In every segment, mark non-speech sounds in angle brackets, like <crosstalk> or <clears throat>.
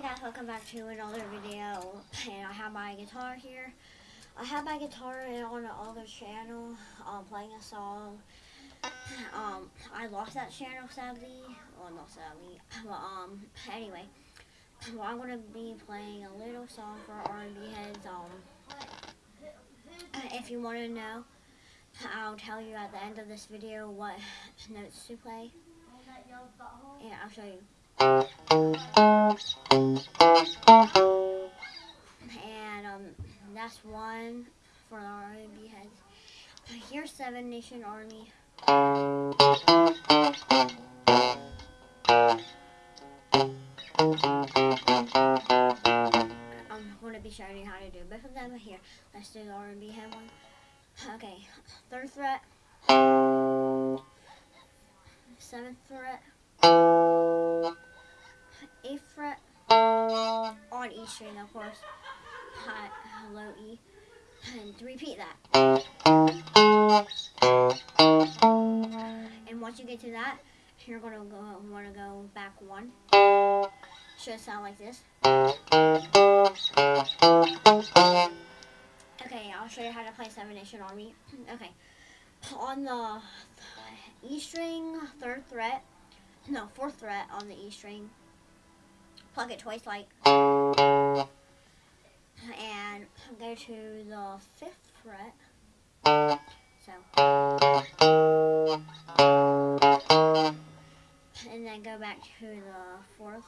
Hey guys, welcome back to another video. And I have my guitar here. I have my guitar on the other channel, um, playing a song. Um, I lost that channel sadly. Well, not sadly. But, um, anyway. Well, I'm to be playing a little song for R&B heads. Um, if you want to know, I'll tell you at the end of this video what notes to play. Yeah, I'll show you. And um, that's one for the R&B heads. Here's Seven Nation Army. I'm going to be showing you how to do both of them here. Let's do the R&B head one. Okay, third fret, seventh fret, eighth fret, on E string of course, high, hello E, and repeat that. And once you get to that, you're gonna go want to go back one. Should sound like this. Okay, I'll show you how to play Seven Nation Army. <clears throat> okay, on the E string, third fret, no, fourth fret on the E string, pluck it twice like, and go to the fifth fret, so, and then go back to the fourth,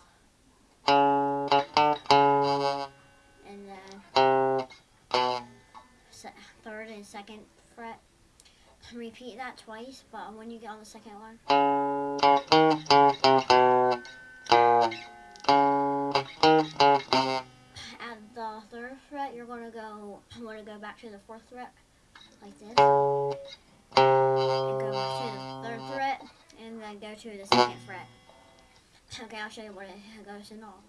and then third and second fret. Repeat that twice, but when you get on the second one. Going to go, want to go back to the fourth fret, like this. <laughs> And go to the third fret, and then go to the second fret. Okay, I'll show you what it goes in all.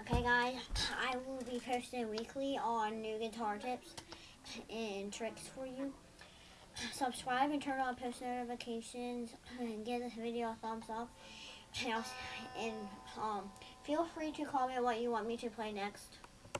Okay guys, I will be posting weekly on new guitar tips and tricks for you. Subscribe and turn on post notifications and give this video a thumbs up. And um, feel free to comment what you want me to play next.